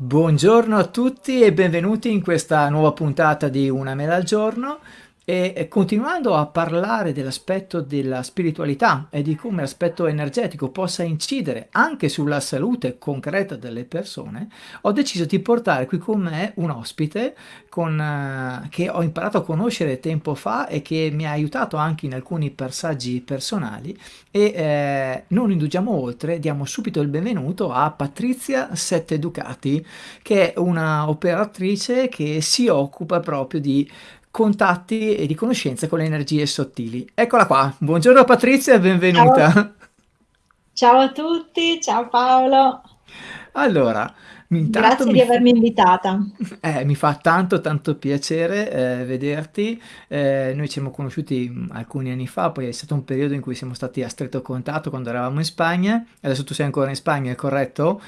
Buongiorno a tutti e benvenuti in questa nuova puntata di Una mela al giorno e continuando a parlare dell'aspetto della spiritualità e di come l'aspetto energetico possa incidere anche sulla salute concreta delle persone, ho deciso di portare qui con me un ospite con, uh, che ho imparato a conoscere tempo fa e che mi ha aiutato anche in alcuni passaggi personali. E eh, non indugiamo oltre, diamo subito il benvenuto a Patrizia Sette Ducati che è una operatrice che si occupa proprio di contatti e di conoscenze con le energie sottili. Eccola qua, buongiorno Patrizia e benvenuta. Ciao. ciao a tutti, ciao Paolo. Allora, Grazie di avermi invitata. Eh, mi fa tanto tanto piacere eh, vederti. Eh, noi ci siamo conosciuti mm, alcuni anni fa, poi è stato un periodo in cui siamo stati a stretto contatto quando eravamo in Spagna. Adesso tu sei ancora in Spagna, è corretto?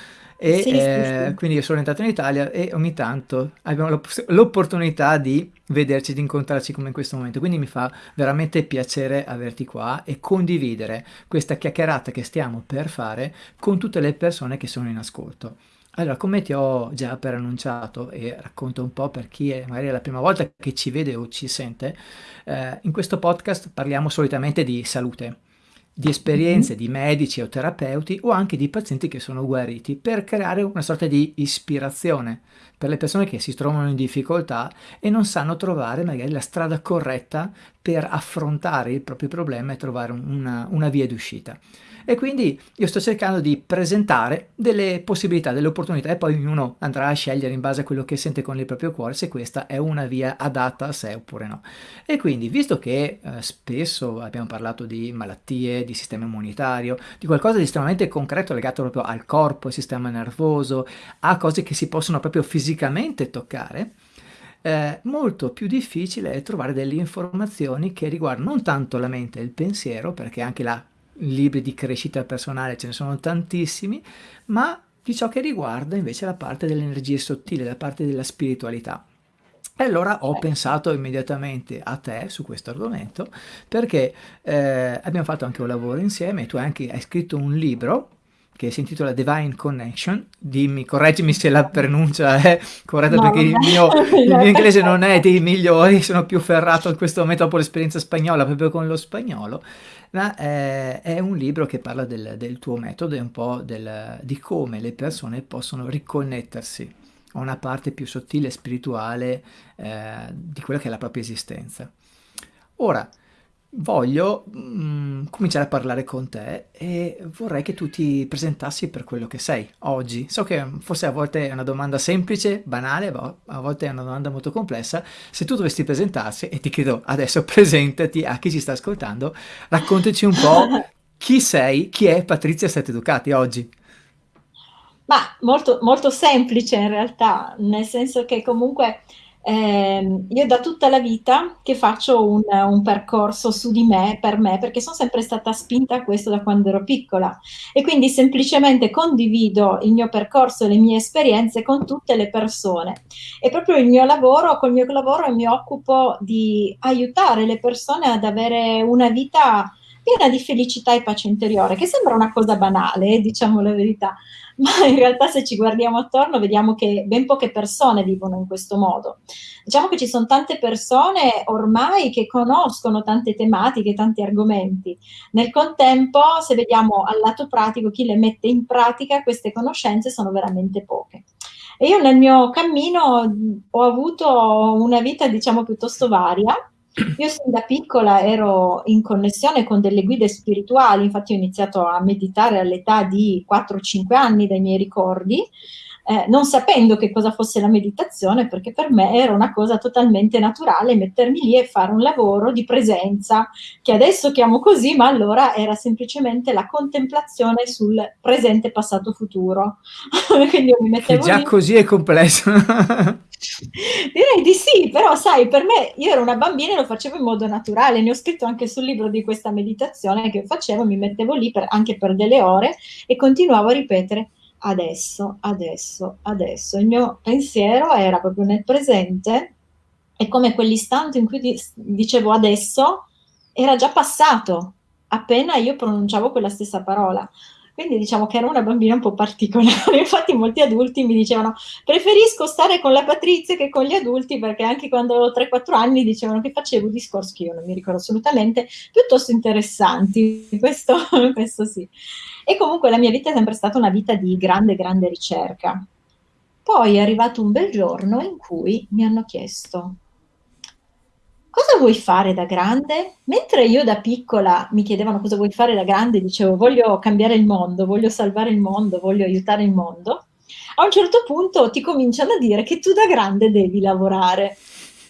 E sì, eh, sì, quindi io sono entrato in Italia e ogni tanto abbiamo l'opportunità di vederci, di incontrarci come in questo momento. Quindi mi fa veramente piacere averti qua e condividere questa chiacchierata che stiamo per fare con tutte le persone che sono in ascolto. Allora, come ti ho già preannunciato e racconto un po' per chi è magari è la prima volta che ci vede o ci sente, eh, in questo podcast parliamo solitamente di salute di esperienze di medici o terapeuti o anche di pazienti che sono guariti per creare una sorta di ispirazione per le persone che si trovano in difficoltà e non sanno trovare magari la strada corretta per affrontare il proprio problema e trovare una, una via d'uscita. E quindi io sto cercando di presentare delle possibilità, delle opportunità e poi ognuno andrà a scegliere in base a quello che sente con il proprio cuore se questa è una via adatta a sé oppure no. E quindi, visto che eh, spesso abbiamo parlato di malattie, di sistema immunitario, di qualcosa di estremamente concreto legato proprio al corpo, al sistema nervoso, a cose che si possono proprio fisicamente toccare, eh, molto più difficile è trovare delle informazioni che riguardano non tanto la mente e il pensiero, perché anche la libri di crescita personale ce ne sono tantissimi, ma di ciò che riguarda invece la parte delle energie sottili, la parte della spiritualità. E allora ho pensato immediatamente a te su questo argomento perché eh, abbiamo fatto anche un lavoro insieme, tu anche hai scritto un libro che si intitola Divine Connection, dimmi, correggimi se la pronuncia è corretta no, perché il mio, il mio, inglese non è dei migliori, sono più ferrato in questo momento dopo l'esperienza spagnola proprio con lo spagnolo, ma è, è un libro che parla del, del tuo metodo e un po' del, di come le persone possono riconnettersi una parte più sottile e spirituale eh, di quella che è la propria esistenza. Ora, voglio mm, cominciare a parlare con te e vorrei che tu ti presentassi per quello che sei oggi. So che forse a volte è una domanda semplice, banale, ma a volte è una domanda molto complessa. Se tu dovessi presentarsi, e ti chiedo adesso presentati a chi ci sta ascoltando, raccontaci un po' chi sei, chi è Patrizia Sette Ducati oggi. Ma molto, molto semplice in realtà, nel senso che comunque eh, io da tutta la vita che faccio un, un, percorso su di me, per me, perché sono sempre stata spinta a questo da quando ero piccola e quindi semplicemente condivido il mio percorso le mie esperienze con tutte le persone. E proprio il mio lavoro, col mio lavoro mi occupo di aiutare le persone ad avere una vita piena di felicità e pace interiore, che sembra una cosa banale, diciamo la verità, ma in realtà se ci guardiamo attorno vediamo che ben poche persone vivono in questo modo. Diciamo che ci sono tante persone ormai che conoscono tante tematiche, tanti argomenti. Nel contempo, se vediamo al lato pratico, chi le mette in pratica queste conoscenze sono veramente poche. E io nel mio cammino ho avuto una vita, diciamo, piuttosto varia, io sin da piccola ero in connessione con delle guide spirituali, infatti ho iniziato a meditare all'età di 4-5 anni dai miei ricordi, eh, non sapendo che cosa fosse la meditazione, perché per me era una cosa totalmente naturale mettermi lì e fare un lavoro di presenza, che adesso chiamo così, ma allora era semplicemente la contemplazione sul presente, passato, futuro. Quindi io mi mettevo che già lì. così è complesso. Direi di sì, però sai, per me io ero una bambina e lo facevo in modo naturale, ne ho scritto anche sul libro di questa meditazione che facevo, mi mettevo lì per, anche per delle ore e continuavo a ripetere adesso, adesso, adesso. Il mio pensiero era proprio nel presente e come quell'istante in cui dicevo adesso era già passato, appena io pronunciavo quella stessa parola. Quindi diciamo che era una bambina un po' particolare, infatti molti adulti mi dicevano preferisco stare con la Patrizia che con gli adulti perché anche quando avevo 3-4 anni dicevano che facevo discorsi che io non mi ricordo assolutamente, piuttosto interessanti, questo, questo sì. E comunque la mia vita è sempre stata una vita di grande, grande ricerca. Poi è arrivato un bel giorno in cui mi hanno chiesto cosa vuoi fare da grande? Mentre io da piccola mi chiedevano cosa vuoi fare da grande, dicevo voglio cambiare il mondo, voglio salvare il mondo, voglio aiutare il mondo, a un certo punto ti cominciano a dire che tu da grande devi lavorare.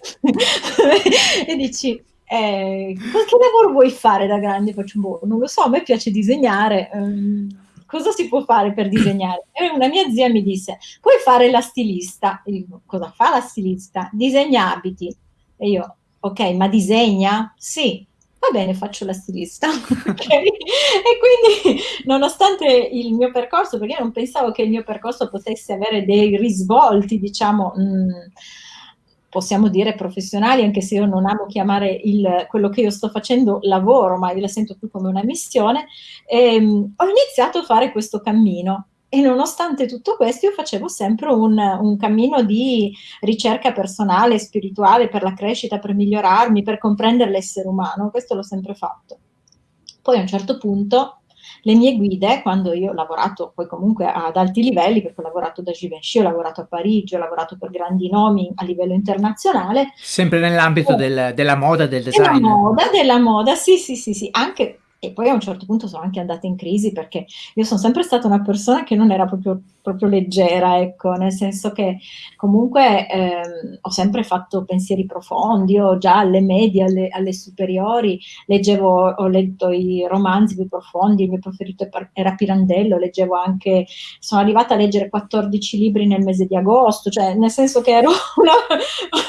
e dici, eh, che lavoro vuoi fare da grande? Faccio, boh, non lo so, a me piace disegnare. Um, cosa si può fare per disegnare? E una mia zia mi disse, puoi fare la stilista. E dico, cosa fa la stilista? Disegna abiti. E io, ok, ma disegna? Sì. Va bene, faccio la stilista. okay. E quindi, nonostante il mio percorso, perché io non pensavo che il mio percorso potesse avere dei risvolti, diciamo, mh, mm, possiamo dire professionali, anche se io non amo chiamare il, quello che io sto facendo lavoro, ma io la sento più come una missione, ehm, ho iniziato a fare questo cammino. E nonostante tutto questo io facevo sempre un, un, cammino di ricerca personale, spirituale, per la crescita, per migliorarmi, per comprendere l'essere umano, questo l'ho sempre fatto. Poi a un certo punto le mie guide, quando io ho lavorato poi comunque ad alti livelli, perché ho lavorato da Givenchy, ho lavorato a Parigi, ho lavorato per grandi nomi a livello internazionale. Sempre nell'ambito eh, del, della moda, del design. Della moda, della moda, sì, sì, sì, sì, anche e poi a un certo punto sono anche andata in crisi perché io sono sempre stata una persona che non era proprio, proprio leggera, ecco, nel senso che comunque ehm, ho sempre fatto pensieri profondi, io già alle medie, alle, alle, superiori, leggevo, ho letto i romanzi più profondi, il mio preferito era Pirandello, leggevo anche, sono arrivata a leggere 14 libri nel mese di agosto, cioè nel senso che ero una,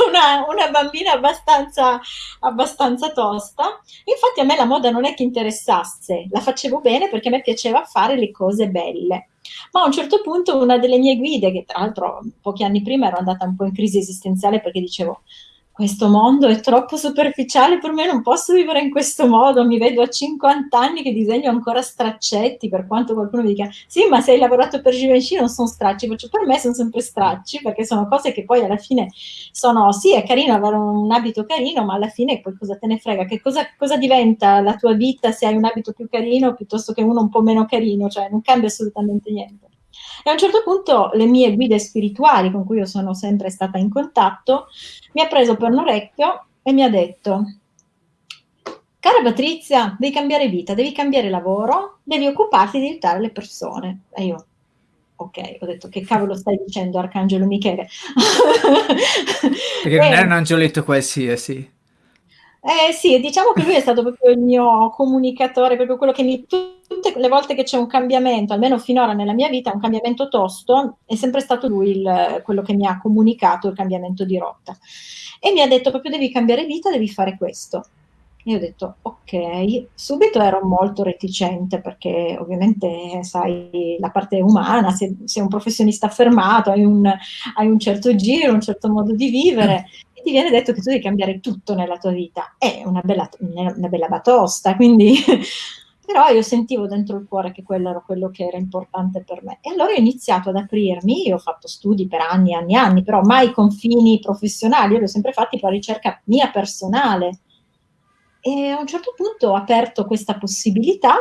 una, una bambina abbastanza, abbastanza tosta. Infatti a me la moda non è che interessa interessasse, la facevo bene perché a me piaceva fare le cose belle. Ma a un certo punto una delle mie guide, che tra l'altro pochi anni prima ero andata un po' in crisi esistenziale perché dicevo questo mondo è troppo superficiale per me, non posso vivere in questo modo, mi vedo a 50 anni che disegno ancora straccetti, per quanto qualcuno mi dica, sì, ma se hai lavorato per Givenchy non sono stracci, faccio per me sono sempre stracci, perché sono cose che poi alla fine sono, sì, è carino avere un abito carino, ma alla fine poi cosa te ne frega, che cosa, cosa diventa la tua vita se hai un abito più carino piuttosto che uno un po' meno carino, cioè non cambia assolutamente niente. E a un certo punto le mie guide spirituali, con cui io sono sempre stata in contatto, mi ha preso per un orecchio e mi ha detto, cara Patrizia, devi cambiare vita, devi cambiare lavoro, devi occuparti di aiutare le persone. E io, ok, ho detto che cavolo stai dicendo Arcangelo Michele? Perché non è un angioletto qualsiasi. Eh sì, diciamo che lui è stato proprio il mio comunicatore, proprio quello che mi... Tutte le volte che c'è un cambiamento, almeno finora nella mia vita, un cambiamento tosto, è sempre stato lui il, quello che mi ha comunicato il cambiamento di rotta. E mi ha detto proprio devi cambiare vita, devi fare questo. E ho detto ok, subito ero molto reticente perché ovviamente sai la parte umana, se sei un professionista affermato, hai un, hai un certo giro, un certo modo di vivere ti viene detto che tu devi cambiare tutto nella tua vita. È una bella, una bella batosta, quindi però io sentivo dentro il cuore che quello era quello che era importante per me. E allora ho iniziato ad aprirmi, io ho fatto studi per anni, anni, anni, però mai confini professionali, io li ho sempre fatti per ricerca mia personale e a un certo punto ho aperto questa possibilità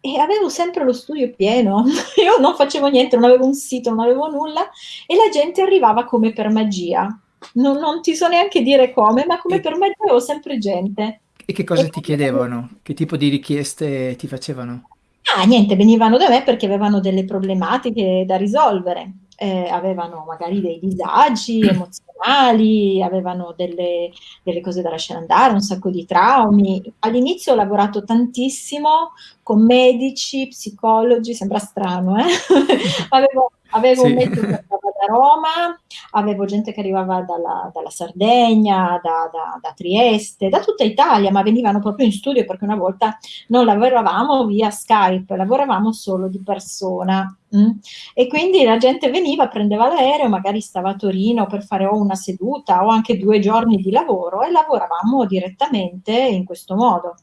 e avevo sempre lo studio pieno. Io non facevo niente, non avevo un sito, non avevo nulla e la gente arrivava come per magia. Non, non ti so neanche dire come, ma come e, per magia avevo sempre gente. E che cosa e ti chiedevano? Che tipo di richieste ti facevano? Ah, niente, venivano da me perché avevano delle problematiche da risolvere eh, avevano magari dei disagi emozionali, avevano delle, delle, cose da lasciare andare, un sacco di traumi. All'inizio ho lavorato tantissimo con medici, psicologi, sembra strano, eh? avevo, avevo sì. un da Roma, avevo gente che arrivava dalla, dalla Sardegna, da, da, da, Trieste, da tutta Italia, ma venivano proprio in studio perché una volta non lavoravamo via Skype, lavoravamo solo di persona. Mm? E quindi la gente veniva, prendeva l'aereo, magari stava a Torino per fare o una seduta o anche due giorni di lavoro e lavoravamo direttamente in questo modo.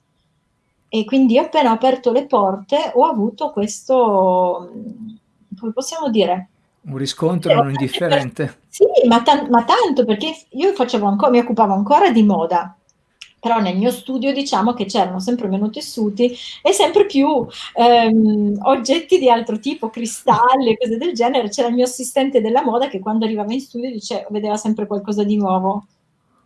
E quindi appena ho aperto le porte ho avuto questo, come possiamo dire? Un riscontro non indifferente. Sì, ma, ta ma tanto perché io facevo ancora, mi occupavo ancora di moda, però nel mio studio diciamo che c'erano sempre meno tessuti e sempre più ehm, oggetti di altro tipo, cristalli cose del genere. C'era il mio assistente della moda che quando arrivava in studio dice, vedeva sempre qualcosa di nuovo.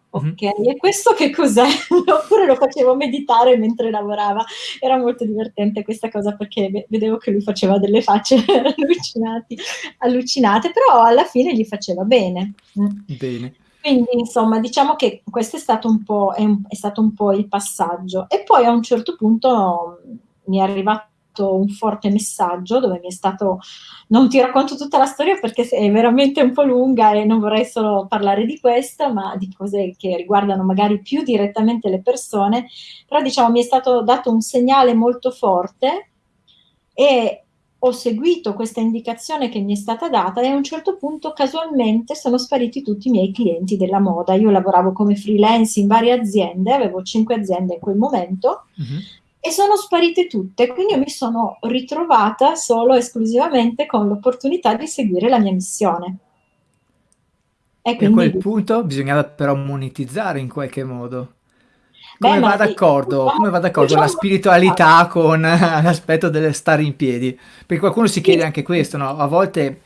Ok, e questo che cos'è? Oppure lo facevo meditare mentre lavorava. Era molto divertente questa cosa perché vedevo che lui faceva delle facce allucinate, però alla fine gli faceva bene. Bene. Quindi insomma diciamo che questo è stato un po', è, è stato un po' il passaggio. E poi a un certo punto mi è arrivato un forte messaggio dove mi è stato, non ti racconto tutta la storia perché è veramente un po' lunga e non vorrei solo parlare di questo, ma di cose che riguardano magari più direttamente le persone, però diciamo mi è stato dato un segnale molto forte e ho seguito questa indicazione che mi è stata data e a un certo punto casualmente sono spariti tutti i miei clienti della moda. Io lavoravo come freelance in varie aziende, avevo cinque aziende in quel momento, uh -huh e sono sparite tutte, quindi io mi sono ritrovata solo esclusivamente con l'opportunità di seguire la mia missione. E, quindi... e a quel punto bisognava però monetizzare in qualche modo. Come, Beh, va d'accordo, come va d'accordo diciamo, la spiritualità con l'aspetto del stare in piedi? Perché qualcuno si chiede anche questo, no? A volte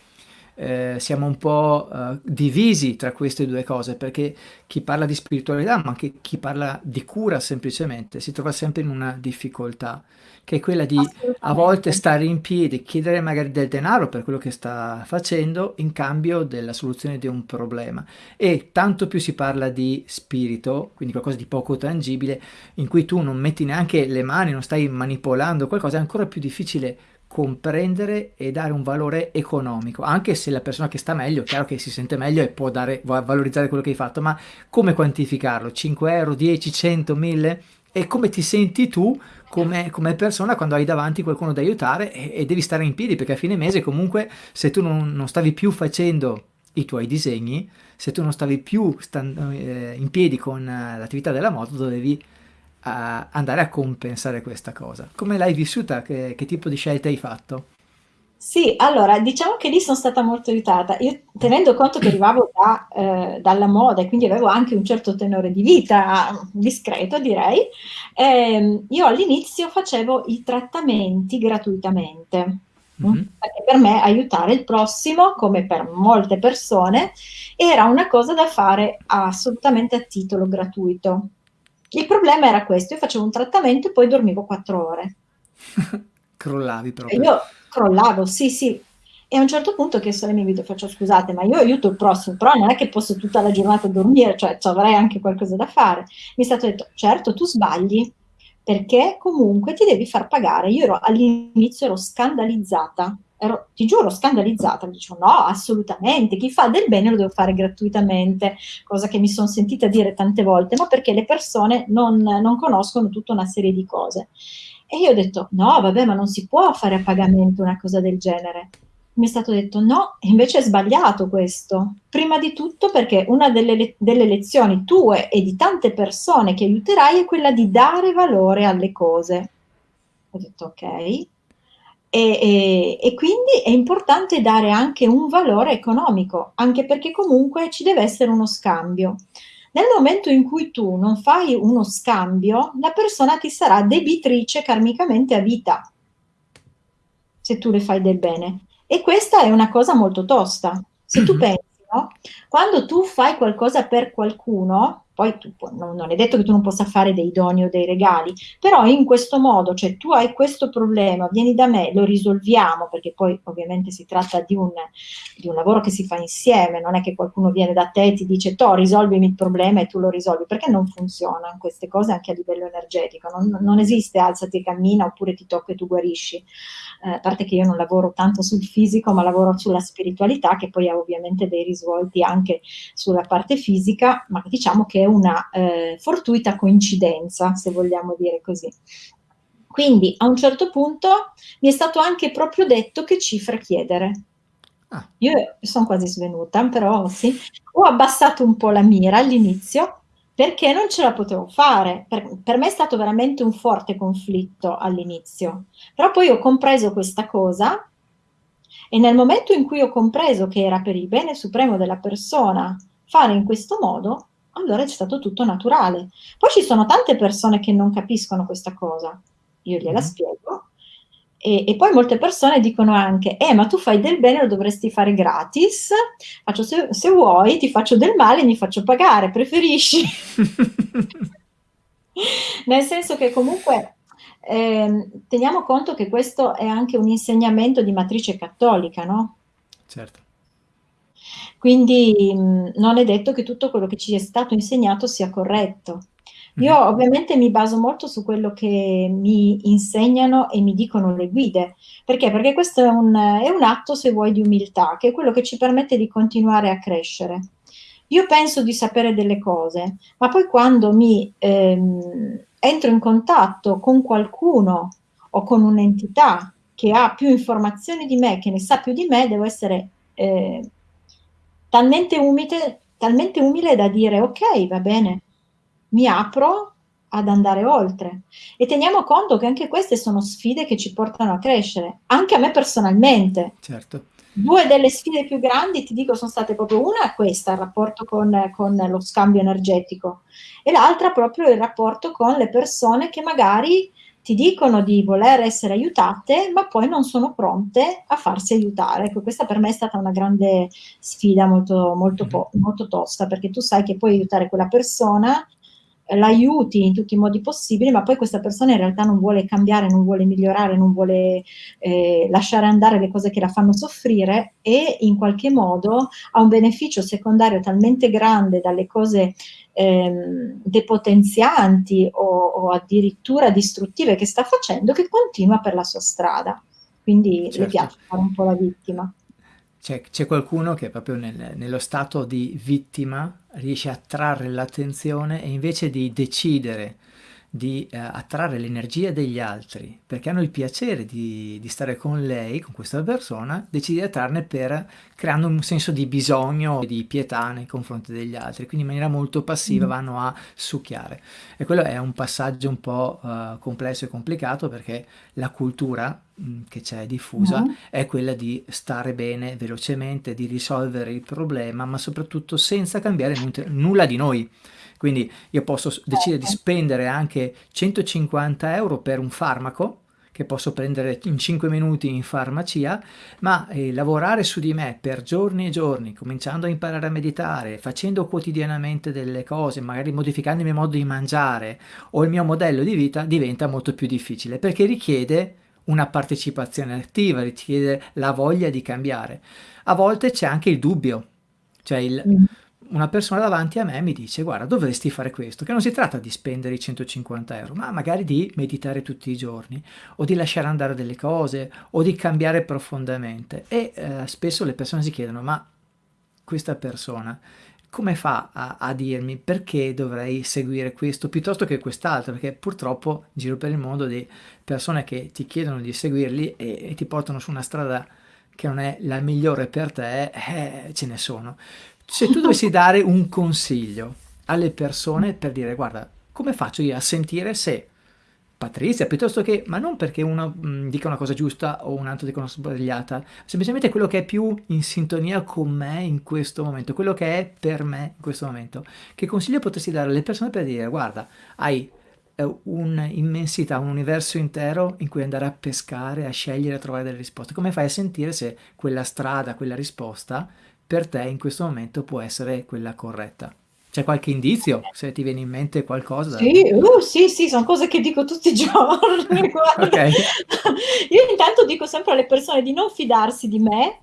eh, siamo un po' eh, divisi tra queste due cose perché chi parla di spiritualità ma anche chi parla di cura semplicemente si trova sempre in una difficoltà che è quella di a volte stare in piedi, chiedere magari del denaro per quello che sta facendo in cambio della soluzione di un problema. E tanto più si parla di spirito, quindi qualcosa di poco tangibile in cui tu non metti neanche le mani, non stai manipolando qualcosa, è ancora più difficile comprendere e dare un valore economico, anche se la persona che sta meglio, chiaro che si sente meglio e può dare, valorizzare quello che hai fatto, ma come quantificarlo? 5 euro, 10, 100, 1000? E come ti senti tu come, come persona quando hai davanti qualcuno da aiutare e, e, devi stare in piedi, perché a fine mese comunque se tu non, non stavi più facendo i tuoi disegni, se tu non stavi più eh, in piedi con uh, l'attività della moto, dovevi a andare a compensare questa cosa. Come l'hai vissuta? Che, che, tipo di scelte hai fatto? Sì, allora diciamo che lì sono stata molto aiutata. Io tenendo conto che arrivavo da, eh, dalla moda e quindi avevo anche un certo tenore di vita discreto, direi, ehm, io all'inizio facevo i trattamenti gratuitamente. Mm -hmm. Perché per me aiutare il prossimo, come per molte persone, era una cosa da fare assolutamente a titolo gratuito. Il problema era questo, io facevo un trattamento e poi dormivo quattro ore. Crollavi proprio. E io crollavo, sì, sì. E a un certo punto ho chiesto alle mie video, faccio scusate, ma io aiuto il prossimo, però non è che posso tutta la giornata dormire, cioè avrei anche qualcosa da fare. Mi è stato detto, certo, tu sbagli, perché comunque ti devi far pagare. Io all'inizio ero scandalizzata, ero, ti giuro, scandalizzata, dicevo no, assolutamente, chi fa del bene lo deve fare gratuitamente, cosa che mi sono sentita dire tante volte, ma perché le persone non, non conoscono tutta una serie di cose. E io ho detto, no, vabbè, ma non si può fare a pagamento una cosa del genere. Mi è stato detto no, invece è sbagliato questo. Prima di tutto perché una delle, delle lezioni tue e di tante persone che aiuterai è quella di dare valore alle cose. Ho detto ok, e, e, e, quindi è importante dare anche un valore economico, anche perché comunque ci deve essere uno scambio. Nel momento in cui tu non fai uno scambio, la persona ti sarà debitrice karmicamente a vita, se tu le fai del bene. E questa è una cosa molto tosta. Se tu pensi, no? Quando tu fai qualcosa per qualcuno, poi tu, non, non, è detto che tu non possa fare dei doni o dei regali, però in questo modo, cioè tu hai questo problema, vieni da me, lo risolviamo, perché poi ovviamente si tratta di un, di un lavoro che si fa insieme, non è che qualcuno viene da te e ti dice, to, risolvimi il problema e tu lo risolvi, perché non funzionano queste cose anche a livello energetico, non, non esiste alzati e cammina oppure ti tocca e tu guarisci. Eh, a parte che io non lavoro tanto sul fisico, ma lavoro sulla spiritualità, che poi ha ovviamente dei risvolti anche sulla parte fisica, ma diciamo che è una eh, fortuita coincidenza, se vogliamo dire così. Quindi a un certo punto mi è stato anche proprio detto che cifra chiedere. Ah. Io sono quasi svenuta, però sì, ho abbassato un po' la mira all'inizio perché non ce la potevo fare. Per per me è stato veramente un forte conflitto all'inizio, però poi ho compreso questa cosa e nel momento in cui ho compreso che era per il bene supremo della persona fare in questo modo, allora è stato tutto naturale. Poi ci sono tante persone che non capiscono questa cosa. Io gliela Mh-mh. spiego e e poi molte persone dicono anche: "Eh, ma tu fai del bene, lo dovresti fare gratis." Faccio: "Se se vuoi ti faccio del male e mi faccio pagare, preferisci?" Nel senso che comunque, ehm, teniamo conto che questo è anche un insegnamento di matrice cattolica, no? Certo. Quindi, mhmm, non è detto che tutto quello che ci è stato insegnato sia corretto. Io Mh-mh. ovviamente mi baso molto su quello che mi insegnano e mi dicono le guide. Perché? Perché questo è un è un atto, se vuoi, di umiltà, che è quello che ci permette di continuare a crescere. Io penso di sapere delle cose, ma poi quando mi, ehm, entro in contatto con qualcuno o con un'entità che ha più informazioni di me, che ne sa più di me, devo essere, ehm, talmente umile talmente umile da dire: "Okay, va bene." Mi apro ad andare oltre. E teniamo conto che anche queste sono sfide che ci portano a crescere, anche a me personalmente. Certo. 2 delle sfide più grandi, ti dico, son state proprio una questa, il rapporto con con lo scambio energetico, e l'altra proprio il rapporto con le persone che magari ti dicono di voler essere aiutate, ma poi non sono pronte a farsi aiutare. Ecco, questa per me è stata una grande sfida molto molto Mh-mh. po molto tosta, perché tu sai che puoi aiutare quella persona, l'aiuti in tutti i modi possibili, ma poi questa persona in realtà non vuole cambiare, non vuole migliorare, non vuole, ehm, lasciare andare le cose che la fanno soffrire e in qualche modo ha un beneficio secondario talmente grande dalle cose, ehm, depotenzianti o o addirittura distruttive che sta facendo, che continua per la sua strada. Quindi le Certo. piace fare un po' la vittima. C'è c'è qualcuno che proprio nel nello stato di vittima riesce a trarre l'attenzione e invece di decidere di, ehm, attrarre l'energia degli altri, perché hanno il piacere di di stare con lei, con questa persona, decide di attrarne per creando un senso di bisogno e di pietà nei confronti degli altri, quindi in maniera molto passiva Mh. vanno a succhiare. E quello è un passaggio un po', uhm, complesso e complicato perché la cultura, mhmm, che c'è diffusa Mh-mh. è quella di stare bene velocemente, di risolvere il problema, ma soprattutto senza cambiare nulla di noi. Quindi io posso decidere di Certo. spendere anche 150 € per un farmaco, che posso prendere in 5 minuti in farmacia, ma, ehm, lavorare su di me per giorni e giorni, cominciando a imparare a meditare, facendo quotidianamente delle cose, magari modificando il mio modo di mangiare o il mio modello di vita, diventa molto più difficile, perché richiede una partecipazione attiva, richiede la voglia di cambiare. A volte c'è anche il dubbio, cioè il Mh. Una persona davanti a me mi dice: "Guarda, dovresti fare questo", che non si tratta di spendere i 150 €, ma magari di meditare tutti i giorni, o di lasciare andare delle cose, o di cambiare profondamente. E, ehm, spesso le persone si chiedono: "Ma questa persona come fa a a dirmi perché dovrei seguire questo piuttosto che quest'altro?" Perché purtroppo giro per il mondo di persone che ti chiedono di seguirli e e ti portano su una strada che non è la migliore per te, eh, ce ne sono. Se tu dovessi dare un consiglio alle persone per dire: "Guarda, come faccio io a sentire se Patrizia piuttosto che" ma non perché uno, mhmm, dica una cosa giusta o un altro dica una sbagliata, semplicemente quello che è più in sintonia con me in questo momento, quello che è per me in questo momento. Che consiglio potresti dare alle persone per dire: "Guarda, hai, ehm, un'immensità, un universo intero in cui andare a pescare, a scegliere, a trovare delle risposte. Come fai a sentire se quella strada, quella risposta per te in questo momento può essere quella corretta?" C'è qualche indizio? Se ti viene in mente qualcosa Sì, uh, sì, sì, son cose che dico tutti i giorni. Okay. Io intanto dico sempre alle persone di non fidarsi di me,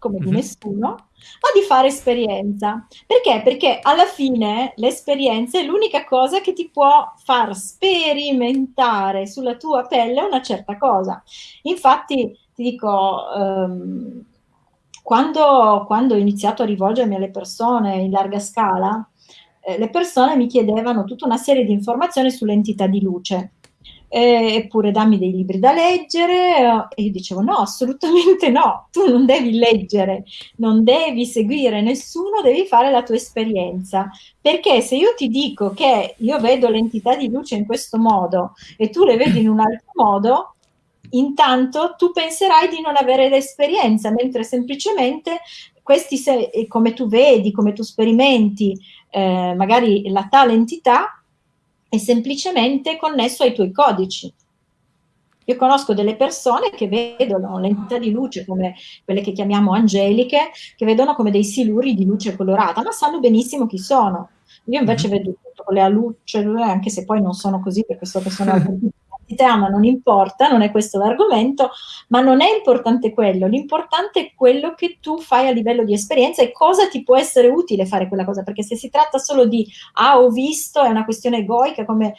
come di Mh-mh. nessuno, ma di fare esperienza. Perché? Perché alla fine l'esperienza è l'unica cosa che ti può far sperimentare sulla tua pelle una certa cosa. Infatti ti dico, uhm, quando quando ho iniziato a rivolgermi alle persone in larga scala, ehm, le persone mi chiedevano tutta una serie di informazioni sulle entità di luce. ehm, eppure dammi dei libri da leggere, e io dicevo: "No, assolutamente no, tu non devi leggere, non devi seguire nessuno, devi fare la tua esperienza. Perché se io ti dico che io vedo l'entità di luce in questo modo e tu le vedi in un altro modo, intanto tu penserai di non avere l'esperienza, mentre semplicemente questi se come tu vedi, come tu sperimenti, ehm, magari la tale entità è semplicemente connesso ai tuoi codici. Io conosco delle persone che vedono l'entità di luce come quelle che chiamiamo angeliche, che vedono come dei siluri di luce colorata, ma sanno benissimo chi sono. Io invece Mh-mh. vedo tutto con le alucce, anche se poi non sono così perché so che sono ma non importa, non è questo l'argomento, ma non è importante quello, l'importante è quello che tu fai a livello di esperienza e cosa ti può essere utile fare quella cosa, perché se si tratta solo di "ah, ho visto", è una questione egoica, come, ehm,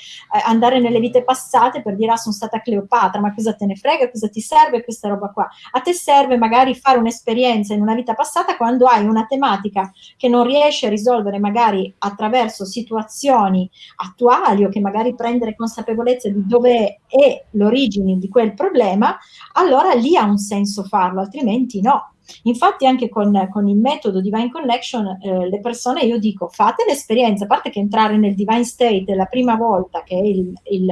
andare nelle vite passate per dire: "Ah, son stata Cleopatra", ma cosa te ne frega, cosa ti serve questa roba qua? A te serve magari fare un'esperienza in una vita passata quando hai una tematica che non riesci a risolvere magari attraverso situazioni attuali o che magari prendere consapevolezza di dove è l'origine di quel problema, allora lì ha un senso farlo, altrimenti no. Infatti anche con con il metodo Divine Connection, ehm, le persone io dico: "Fate l'esperienza", a parte che entrare nel divine state la prima volta, che è il il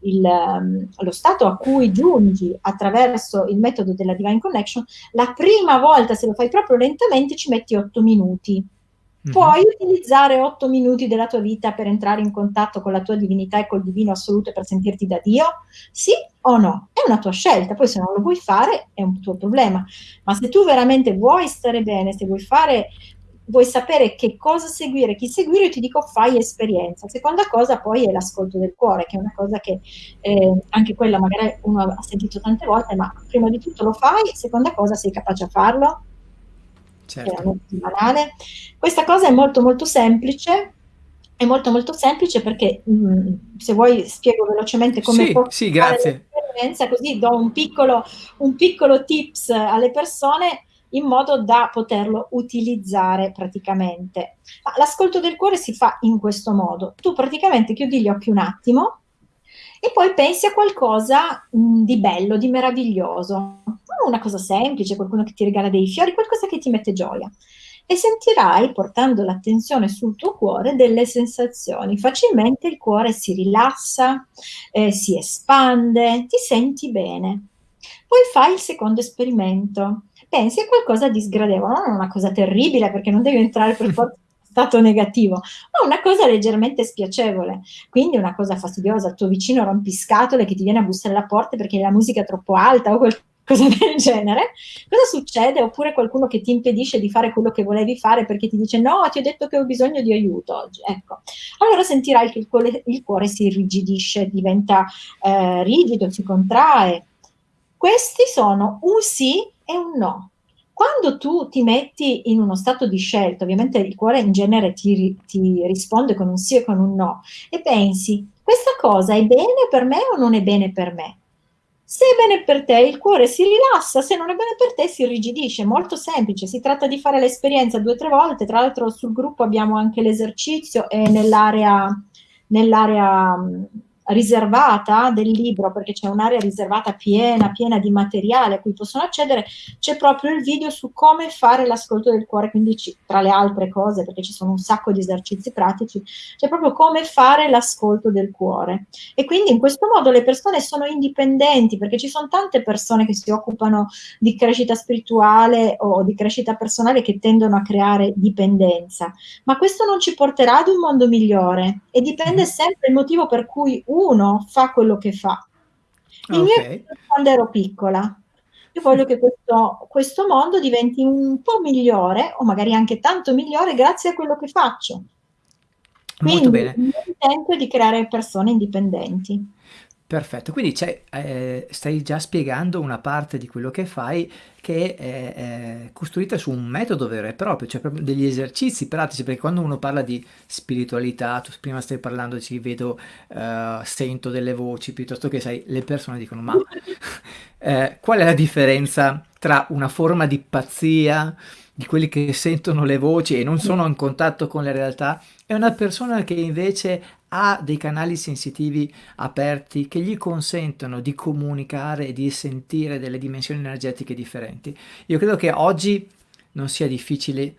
il mhmm, lo stato a cui giungi attraverso il metodo della Divine Connection, la prima volta, se lo fai proprio lentamente, ci metti 8 minuti. Mh-mh. Puoi utilizzare 8 minuti della tua vita per entrare in contatto con la tua divinità e col divino assoluto e per sentirti da Dio? Sì o no? È una tua scelta, poi se non lo vuoi fare è un tuo problema. Ma se tu veramente vuoi stare bene, se vuoi fare vuoi sapere che cosa seguire, chi seguire, io ti dico fai esperienza. Seconda cosa poi è l'ascolto del cuore, che è una cosa che, ehm, anche quella magari uno ha sentito tante volte, ma prima di tutto lo fai, seconda cosa sei capace a farlo? Certo. Banale. Questa cosa è molto, molto semplice, è molto, molto semplice perché, mhmm, se vuoi spiego velocemente come Sì, può sì, fare grazie. l'esperienza, così do un piccolo un piccolo tips alle persone in modo da poterlo utilizzare praticamente. L'ascolto del cuore si fa in questo modo: tu praticamente chiudi gli occhi un attimo e poi pensi a qualcosa, mhmm, di bello, di meraviglioso, una cosa semplice, qualcuno che ti regala dei fiori, qualcosa che ti mette gioia. E sentirai, portando l'attenzione sul tuo cuore, delle sensazioni. Facilmente il cuore si rilassa, ehm, si espande, ti senti bene. Poi fai il secondo esperimento. Pensi a qualcosa di sgradevole, non una cosa terribile, perché non devi entrare per forza stato negativo, ma una cosa leggermente spiacevole. Quindi una cosa fastidiosa, il tuo vicino rompiscatole che ti viene a bussare alla porta perché la musica è troppo alta o qualcosa del genere. Cosa succede? Oppure qualcuno che ti impedisce di fare quello che volevi fare perché ti dice: "No, ti ho detto che ho bisogno di aiuto oggi." Ecco. Allora sentirai che il cuore il cuore si irrigidisce, diventa, ehm, rigido, si contrae. Questi sono un sì e un no. Quando tu ti metti in uno stato di scelta, ovviamente il cuore in genere ti ti risponde con un sì e con un no, e pensi: "Questa cosa è bene per me o non è bene per me?" Se è bene per te il cuore si rilassa, se non è bene per te si irrigidisce. Molto semplice, si tratta di fare l'esperienza 2, 3 volte. Tra l'altro sul gruppo abbiamo anche l'esercizio e nell'area nell'area, riservata del libro, perché c'è un'area riservata piena, piena di materiale a cui possono accedere, c'è proprio il video su come fare l'ascolto del cuore, quindi tra le altre cose, perché ci sono un sacco di esercizi pratici, c'è proprio come fare l'ascolto del cuore. E quindi in questo modo le persone sono indipendenti, perché ci son tante persone che si occupano di crescita spirituale o di crescita personale che tendono a creare dipendenza. Ma questo non ci porterà ad un mondo migliore e dipende Mh-mh. sempre il motivo per cui uno fa quello che fa. Il mio Okay. quando ero piccola. Io voglio che questo questo mondo diventi un po' migliore, o magari anche tanto migliore, grazie a quello che faccio. Molto Quindi bene. il mio intento è di creare persone indipendenti. Perfetto, quindi ehm, stai già spiegando una parte di quello che fai che è è costruita su un metodo vero e proprio, cioè proprio degli esercizi pratici, perché quando uno parla di spiritualità, tu prima stavi parlando ci vedo, ehm, sento delle voci, piuttosto che sai, le persone dicono: "Ma, ehm, qual è la differenza tra una forma di pazzia di quelli che sentono le voci e non sono in contatto con la realtà, è una persona che invece ha dei canali sensitivi aperti che gli consentono di comunicare e di sentire delle dimensioni energetiche differenti. Io credo che oggi non sia difficile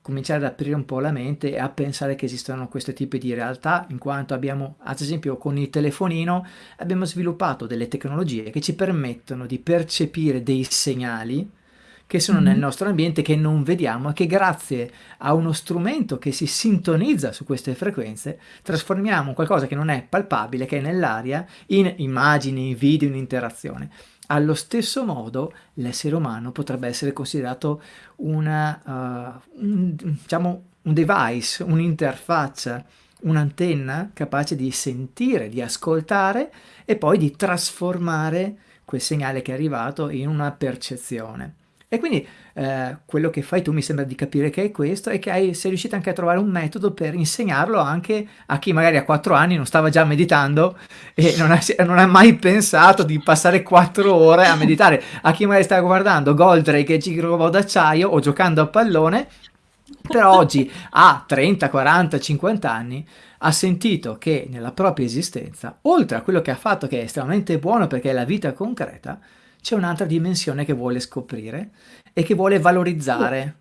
cominciare ad aprire un po' la mente e a pensare che esistono questo tipo di realtà, in quanto abbiamo, ad esempio con il telefonino, abbiamo sviluppato delle tecnologie che ci permettono di percepire dei segnali che sono nel nostro ambiente che non vediamo e che grazie a uno strumento che si sintonizza su queste frequenze trasformiamo qualcosa che non è palpabile, che è nell'aria, in immagini, video, in interazione. Allo stesso modo l'essere umano potrebbe essere considerato una, uh, un, diciamo, un device, un'interfaccia, un'antenna capace di sentire, di ascoltare e poi di trasformare quel segnale che è arrivato in una percezione. E quindi eh, quello che fai tu mi sembra di capire che è questo e che hai, sei riuscito anche a trovare un metodo per insegnarlo anche a chi magari a quattro anni non stava già meditando e non ha, non ha mai pensato di passare quattro ore a meditare, a chi magari stava guardando Goldrake e Gigrobot d'acciaio o giocando a pallone, però oggi ha 30, 40, 50 anni ha sentito che nella propria esistenza, oltre a quello che ha fatto che è estremamente buono perché è la vita concreta, c'è un'altra dimensione che vuole scoprire e che vuole valorizzare.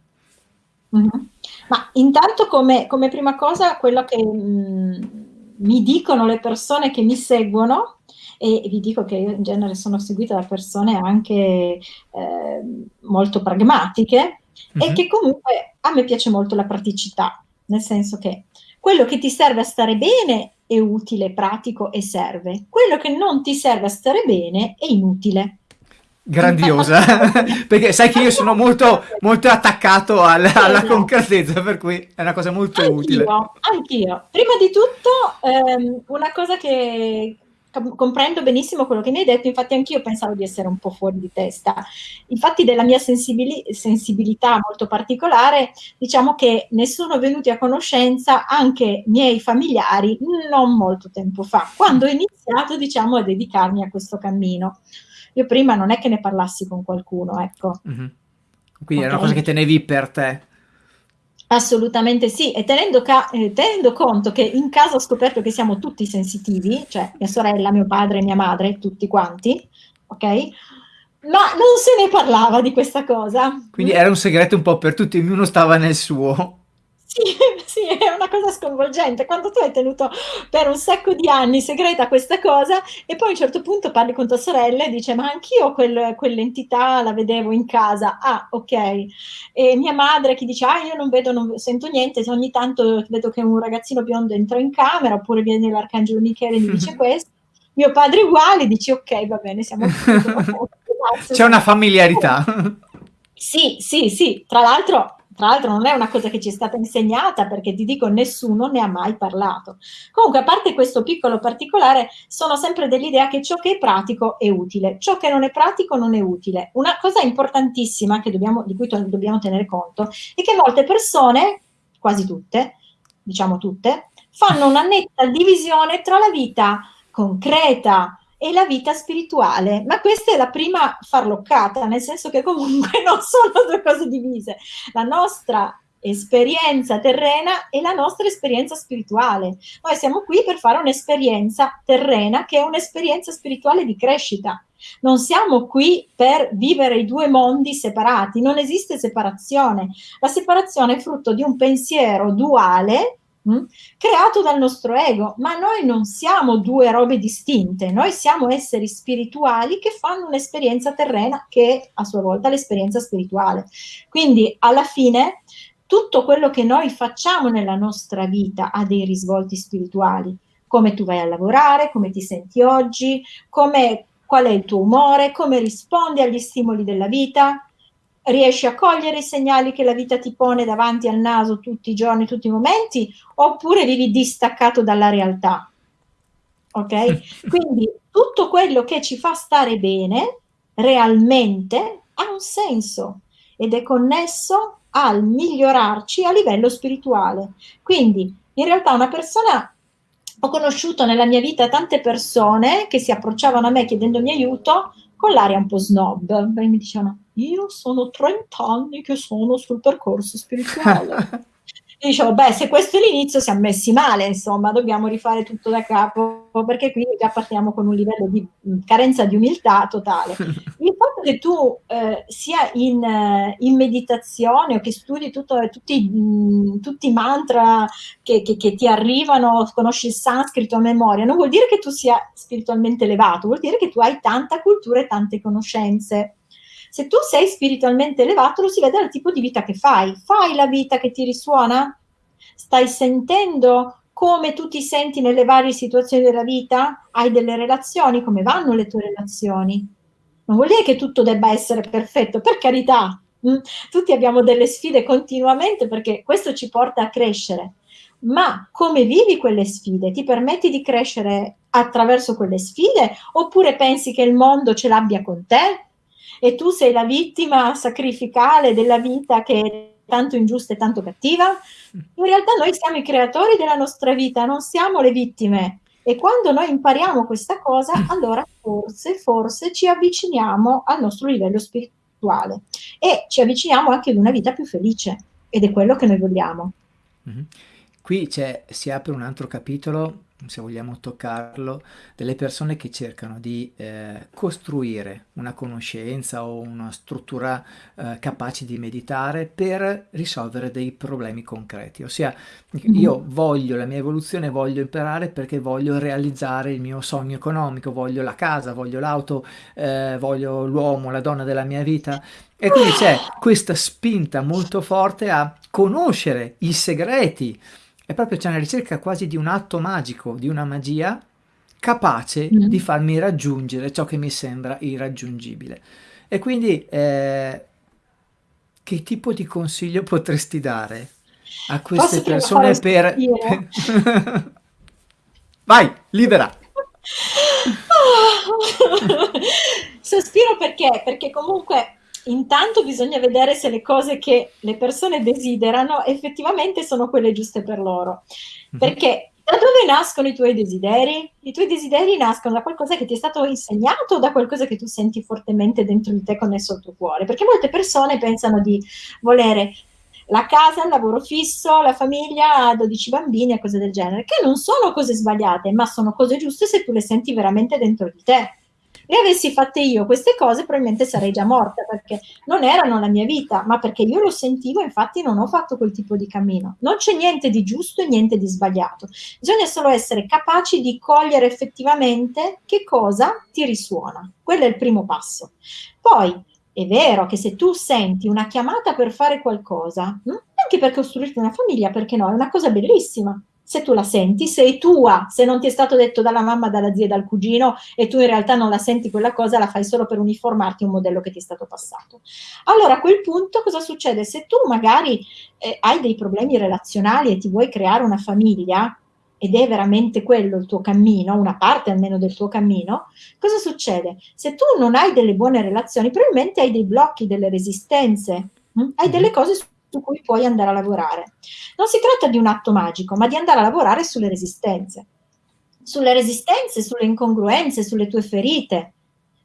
Mm -hmm. Ma intanto come, come, prima cosa quello che mh, mm, mi dicono le persone che mi seguono, e vi dico che io in genere sono seguita da persone anche eh, molto pragmatiche, mm -hmm. e mhm. che comunque a me piace molto la praticità, nel senso che quello che ti serve a stare bene è utile, pratico e serve. Quello che non ti serve a stare bene è inutile grandiosa. Perché sai che io sono molto, molto attaccato alla, alla concretezza per cui è una cosa molto anch'io, utile. anch'io. Prima di tutto ehm, una cosa che comprendo benissimo quello che mi hai detto infatti anch'io pensavo di essere un po' fuori di testa. Infatti della mia sensibili sensibilità molto particolare diciamo che ne sono venuti a conoscenza anche miei familiari non molto tempo fa quando ho iniziato diciamo a dedicarmi a questo cammino io prima non è che ne parlassi con qualcuno, ecco. Mm-hmm. Quindi okay. era una cosa che tenevi per te. Assolutamente sì, e tenendo, eh, tenendo, conto che in casa ho scoperto che siamo tutti sensitivi, cioè mia sorella, mio padre, mia madre, tutti quanti, ok? Ma non se ne parlava di questa cosa. Quindi era un segreto un po' per tutti, ognuno stava nel suo. Sì, sì, è una cosa sconvolgente. Quando tu hai tenuto per un sacco di anni segreta questa cosa e poi a un certo punto parli con tua sorella e dice ma anch'io quel, quell'entità la vedevo in casa. Ah, ok. E mia madre che dice ah io non vedo, non sento niente, se ogni tanto vedo che un ragazzino biondo entra in camera oppure viene l'arcangelo Michele e mi dice questo. Mio padre uguale, dici ok, va bene, siamo C'è una familiarità. Sì, sì, sì. Tra l'altro tra l'altro non è una cosa che ci è stata insegnata perché ti dico nessuno ne ha mai parlato. Comunque a parte questo piccolo particolare sono sempre dell'idea che ciò che è pratico è utile, ciò che non è pratico non è utile. Una cosa importantissima dobbiamo, di cui dobbiamo tenere conto è che molte persone, quasi tutte, diciamo tutte, fanno una netta divisione tra la vita concreta, e la vita spirituale, ma questa è la prima farloccata, nel senso che comunque non sono due cose divise. La nostra esperienza terrena e la nostra esperienza spirituale. Noi siamo qui per fare un'esperienza terrena che è un'esperienza spirituale di crescita. Non siamo qui per vivere i due mondi separati, non esiste separazione. La separazione è frutto di un pensiero duale mh? creato dal nostro ego, ma noi non siamo due robe distinte, noi siamo esseri spirituali che fanno un'esperienza terrena che è a sua volta l'esperienza spirituale. Quindi alla fine tutto quello che noi facciamo nella nostra vita ha dei risvolti spirituali, come tu vai a lavorare, come ti senti oggi, come, qual è il tuo umore, come rispondi agli stimoli della vita, riesci a cogliere i segnali che la vita ti pone davanti al naso tutti i giorni, tutti i momenti, oppure vivi distaccato dalla realtà. Ok? Quindi tutto quello che ci fa stare bene realmente ha un senso ed è connesso al migliorarci a livello spirituale. Quindi in realtà una persona ho conosciuto nella mia vita tante persone che si approcciavano a me chiedendomi aiuto con l'aria un po' snob, mi dicevano io sono 30 anni che sono sul percorso spirituale. E dicevo, beh, se questo è l'inizio siamo messi male, insomma, dobbiamo rifare tutto da capo, perché qui già partiamo con un livello di carenza di umiltà totale. Il fatto che tu eh, sia in, eh, in, meditazione o che studi tutto, tutti, mh, tutti, i mantra che, che, che, ti arrivano, conosci il sanscrito a memoria, non vuol dire che tu sia spiritualmente elevato, vuol dire che tu hai tanta cultura e tante conoscenze. Se tu sei spiritualmente elevato, lo si vede dal tipo di vita che fai. Fai la vita che ti risuona? Stai sentendo come tu ti senti nelle varie situazioni della vita? Hai delle relazioni? Come vanno le tue relazioni? Non vuol dire che tutto debba essere perfetto, per carità. Mm? Tutti abbiamo delle sfide continuamente perché questo ci porta a crescere. Ma come vivi quelle sfide? Ti permetti di crescere attraverso quelle sfide oppure pensi che il mondo ce l'abbia con te? E tu sei la vittima sacrificale della vita che è tanto ingiusta e tanto cattiva? In realtà noi siamo i creatori della nostra vita, non siamo le vittime. E quando noi impariamo questa cosa, allora forse, forse ci avviciniamo al nostro livello spirituale e ci avviciniamo anche ad una vita più felice ed è quello che noi vogliamo. Mm-hmm. Qui si apre un altro capitolo se vogliamo toccarlo, delle persone che cercano di eh, costruire una conoscenza o una struttura eh, capace di meditare per risolvere dei problemi concreti. Ossia, mm-hmm. io voglio la mia evoluzione, voglio imparare perché voglio realizzare il mio sogno economico, voglio la casa, voglio l'auto, eh, voglio l'uomo, la donna della mia vita. E quindi c'è questa spinta molto forte a conoscere i segreti è proprio c'è una ricerca quasi di un atto magico, di una magia capace mm. di farmi raggiungere ciò che mi sembra irraggiungibile. E quindi eh, che tipo di consiglio potresti dare a queste Posso persone per... Vai, libera! Sospiro perché? Perché comunque intanto bisogna vedere se le cose che le persone desiderano effettivamente sono quelle giuste per loro. Mhm. Perché da dove nascono i tuoi desideri? I tuoi desideri nascono da qualcosa che ti è stato insegnato o da qualcosa che tu senti fortemente dentro di te connesso al tuo cuore? Perché molte persone pensano di volere la casa, il lavoro fisso, la famiglia, 12 bambini e cose del genere, che non sono cose sbagliate, ma sono cose giuste se tu le senti veramente dentro di te le avessi fatte io queste cose probabilmente sarei già morta perché non erano la mia vita, ma perché io lo sentivo, infatti non ho fatto quel tipo di cammino. Non c'è niente di giusto e niente di sbagliato. Bisogna solo essere capaci di cogliere effettivamente che cosa ti risuona. Quello è il primo passo. Poi è vero che se tu senti una chiamata per fare qualcosa, hm, anche per costruirti una famiglia, perché no, è una cosa bellissima se tu la senti, sei tua, se non ti è stato detto dalla mamma, dalla zia, dal cugino e tu in realtà non la senti quella cosa, la fai solo per uniformarti a un modello che ti è stato passato. Allora a quel punto cosa succede? Se tu magari eh, hai dei problemi relazionali e ti vuoi creare una famiglia, ed è veramente quello il tuo cammino, una parte almeno del tuo cammino, cosa succede? Se tu non hai delle buone relazioni, probabilmente hai dei blocchi, delle resistenze, hm? hai delle cose su su cui puoi andare a lavorare. Non si tratta di un atto magico, ma di andare a lavorare sulle resistenze. Sulle resistenze, sulle incongruenze, sulle tue ferite,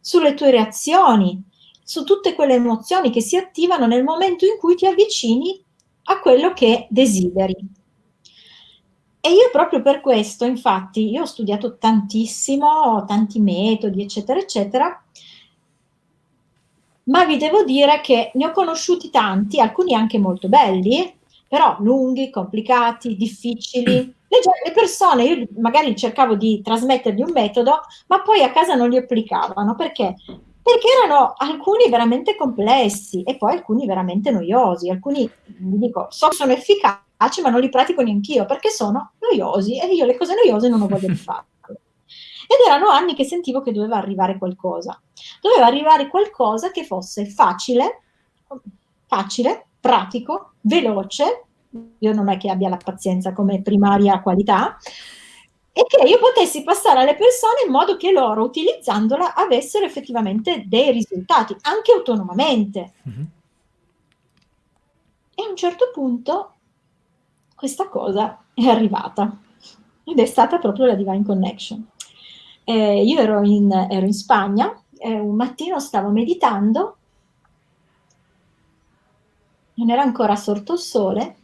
sulle tue reazioni, su tutte quelle emozioni che si attivano nel momento in cui ti avvicini a quello che desideri. E io proprio per questo, infatti, io ho studiato tantissimo, tanti metodi, eccetera, eccetera, ma vi devo dire che ne ho conosciuti tanti, alcuni anche molto belli, però lunghi, complicati, difficili. Le, le, persone, io magari cercavo di trasmettergli un metodo, ma poi a casa non li applicavano perché? Perché erano alcuni veramente complessi e poi alcuni veramente noiosi. Alcuni, vi dico, so sono efficaci, ma non li pratico neanch'io perché sono noiosi e io le cose noiose non ho voglia di fare. Ed erano anni che sentivo che doveva arrivare qualcosa. Doveva arrivare qualcosa che fosse facile, facile, pratico, veloce, io non è che abbia la pazienza come primaria qualità, e che io potessi passare alle persone in modo che loro, utilizzandola, avessero effettivamente dei risultati, anche autonomamente. Mm-hmm. E a un certo punto questa cosa è arrivata ed è stata proprio la Divine Connection eh, io ero in, ero in Spagna, eh, un mattino stavo meditando non era ancora sorto il sole,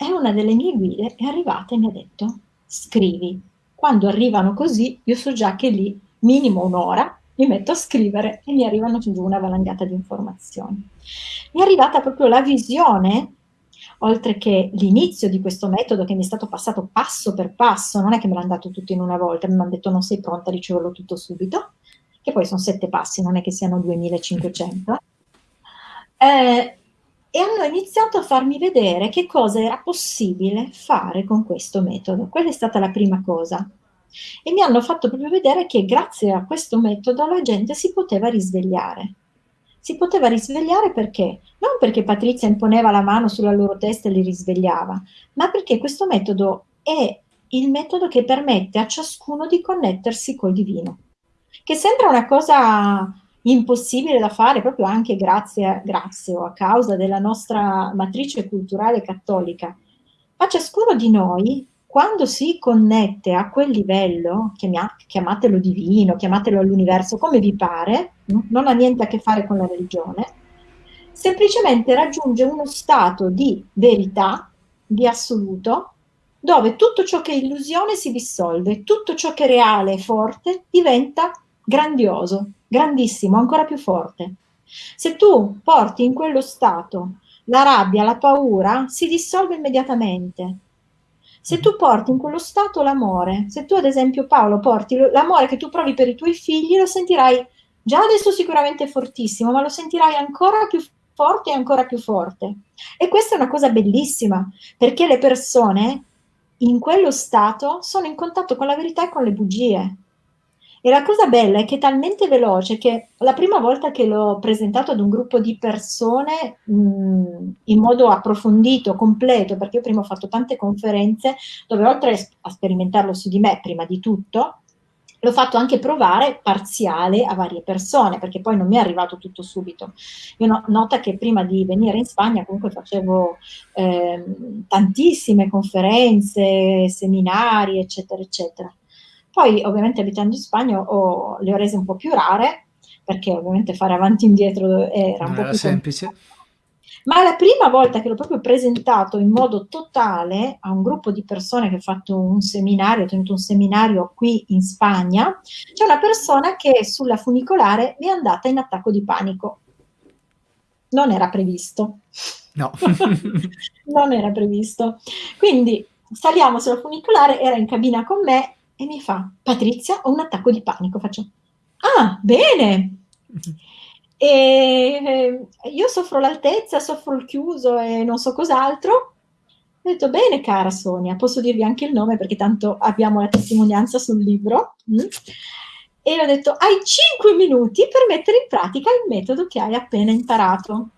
e una delle mie guide è arrivata e mi ha detto: "Scrivi". Quando arrivano così, io so già che lì, minimo un'ora, mi metto a scrivere e mi arrivano giù una valangata di informazioni. Mi è arrivata proprio la visione, oltre che l'inizio di questo metodo che mi è stato passato passo per passo, non è che me l'hanno dato tutto in una volta, mi hanno detto non sei pronta a riceverlo tutto subito, che poi sono sette passi, non è che siano 2500. Eh, e hanno iniziato a farmi vedere che cosa era possibile fare con questo metodo. Quella è stata la prima cosa. E mi hanno fatto proprio vedere che grazie a questo metodo la gente si poteva risvegliare. Si poteva risvegliare perché? Non perché Patrizia imponeva la mano sulla loro testa e li risvegliava, ma perché questo metodo è il metodo che permette a ciascuno di connettersi col divino. Che sembra una cosa impossibile da fare proprio anche grazie, grazie o a causa della nostra matrice culturale cattolica. Ma ciascuno di noi, quando si connette a quel livello, chiamatelo divino, chiamatelo all'universo, come vi pare, non ha niente a che fare con la religione, semplicemente raggiunge uno stato di verità, di assoluto, dove tutto ciò che è illusione si dissolve, tutto ciò che è reale e forte diventa grandioso, grandissimo, ancora più forte. Se tu porti in quello stato la rabbia, la paura, si dissolve immediatamente. Se tu porti in quello stato l'amore, se tu ad esempio Paolo porti l'amore che tu provi per i tuoi figli, lo sentirai già adesso sicuramente fortissimo, ma lo sentirai ancora più forte e ancora più forte. E questa è una cosa bellissima, perché le persone in quello stato sono in contatto con la verità e con le bugie. E la cosa bella è che è talmente veloce che la prima volta che l'ho presentato ad un gruppo di persone mh, in modo approfondito, completo, perché io prima ho fatto tante conferenze dove oltre a sperimentarlo su di me prima di tutto, l'ho fatto anche provare parziale a varie persone, perché poi non mi è arrivato tutto subito. Io no, nota che prima di venire in Spagna comunque facevo eh, tantissime conferenze, seminari, eccetera, eccetera. Poi ovviamente abitando in Spagna ho, le ho rese un po' più rare, perché ovviamente fare avanti e indietro era un non po' era più semplice. Complicato. Ma la prima volta che l'ho proprio presentato in modo totale a un gruppo di persone che ha fatto un seminario, ho tenuto un seminario qui in Spagna, c'è una persona che sulla funicolare mi è andata in attacco di panico. Non era previsto. No. non era previsto. Quindi saliamo sulla funicolare, era in cabina con me e mi fa, Patrizia, ho un attacco di panico. Faccio, ah, bene. E eh, io soffro l'altezza, soffro il chiuso e non so cos'altro. Ho detto, bene, cara Sonia, posso dirvi anche il nome perché tanto abbiamo la testimonianza sul libro. Mm? E ho detto, hai 5 minuti per mettere in pratica il metodo che hai appena imparato.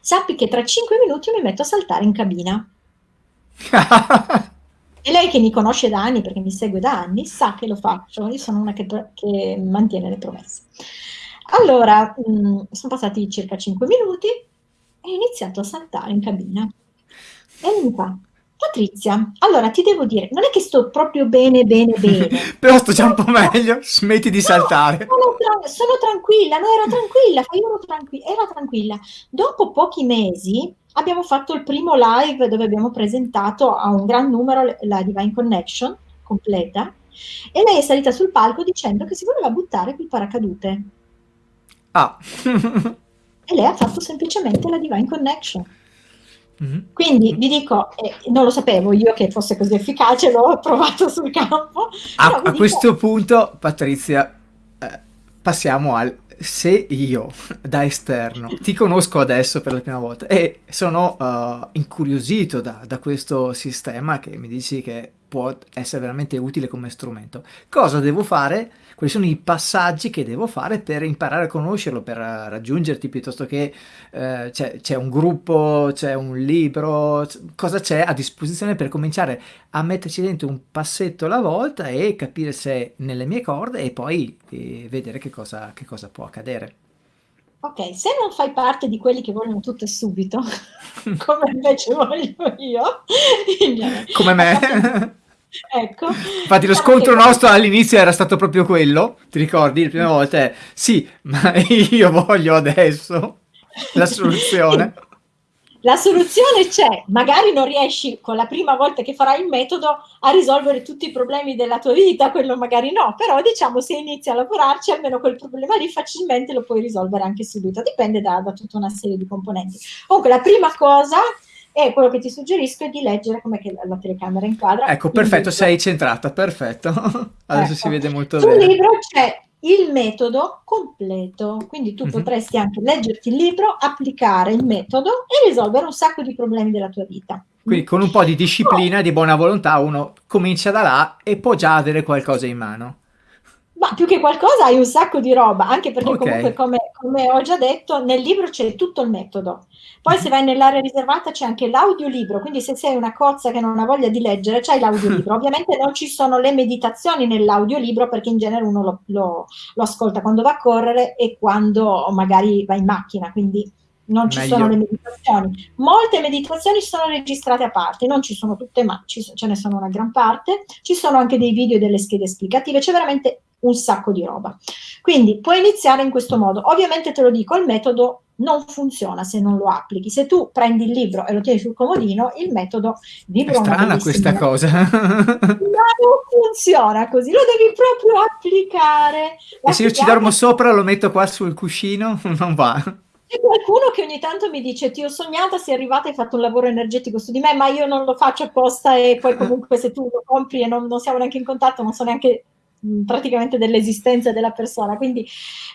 Sappi che tra 5 minuti mi metto a saltare in cabina. E lei che mi conosce da anni, perché mi segue da anni, sa che lo faccio. Io sono una che, che mantiene le promesse. Allora, mh, mm, sono passati circa 5 minuti e ho iniziato a saltare in cabina. E mi fa, Patrizia, allora ti devo dire, non è che sto proprio bene, bene, bene. Però sto già un po' meglio, smetti di no, saltare. Sono, tra sono, tranquilla, no, ero tranquilla, io ero, tranqui ero tranquilla. Dopo pochi mesi abbiamo fatto il primo live dove abbiamo presentato a un gran numero la Divine Connection completa e lei è salita sul palco dicendo che si voleva buttare quel paracadute. Ah. e lei ha fatto semplicemente la Divine Connection. Mm-hmm. Quindi vi dico, eh, non lo sapevo io che fosse così efficace, l'ho provato sul campo. A, a dico... questo punto, Patrizia, eh, passiamo al se io da esterno ti conosco adesso per la prima volta e sono uh, incuriosito da, da, questo sistema che mi dici che può essere veramente utile come strumento, cosa devo fare? Quali sono i passaggi che devo fare per imparare a conoscerlo, per raggiungerti piuttosto che uh, c'è un gruppo, c'è un libro, cosa c'è a disposizione per cominciare a metterci dentro un passetto alla volta e capire se è nelle mie corde e poi eh, vedere che cosa, che cosa può accadere. Ok, se non fai parte di quelli che vogliono tutto subito, come invece voglio io, come me. Ecco. Infatti lo scontro nostro all'inizio era stato proprio quello, ti ricordi? Le prime volte, sì, ma io voglio adesso la soluzione. la soluzione c'è, magari non riesci con la prima volta che farai il metodo a risolvere tutti i problemi della tua vita, quello magari no, però diciamo se inizi a lavorarci almeno quel problema lì facilmente lo puoi risolvere anche subito, dipende da, da tutta una serie di componenti. Comunque la prima cosa è quello che ti suggerisco è di leggere come la telecamera inquadra. Ecco, perfetto, sei centrata, perfetto. Adesso ecco. si vede molto Sul bene. Sul libro c'è il metodo completo, quindi tu uh mhm. -huh. potresti anche leggerti il libro, applicare il metodo e risolvere un sacco di problemi della tua vita. Quindi con un po' di disciplina e di buona volontà uno comincia da là e può già avere qualcosa in mano. Ma più che qualcosa hai un sacco di roba, anche perché okay. comunque come, come, ho già detto nel libro c'è tutto il metodo. Poi se vai nell'area riservata c'è anche l'audiolibro, quindi se sei una cozza che non ha voglia di leggere c'hai l'audiolibro. Ovviamente non ci sono le meditazioni nell'audiolibro perché in genere uno lo, lo, lo, ascolta quando va a correre e quando magari va in macchina, quindi non ci Meglio. sono le meditazioni. Molte meditazioni sono registrate a parte, non ci sono tutte, ma ci, ce ne sono una gran parte. Ci sono anche dei video e delle schede esplicative, c'è veramente un sacco di roba. Quindi puoi iniziare in questo modo. Ovviamente te lo dico, il metodo non funziona se non lo applichi. Se tu prendi il libro e lo tieni sul comodino, il metodo di È strana questa cosa. non funziona così, lo devi proprio applicare. E se io ci dormo sopra, lo metto qua sul cuscino, non va. C'è qualcuno che ogni tanto mi dice ti ho sognata, sei arrivata e hai fatto un lavoro energetico su di me, ma io non lo faccio apposta e poi comunque se tu lo compri e non, non siamo neanche in contatto, non so neanche praticamente dell'esistenza della persona. Quindi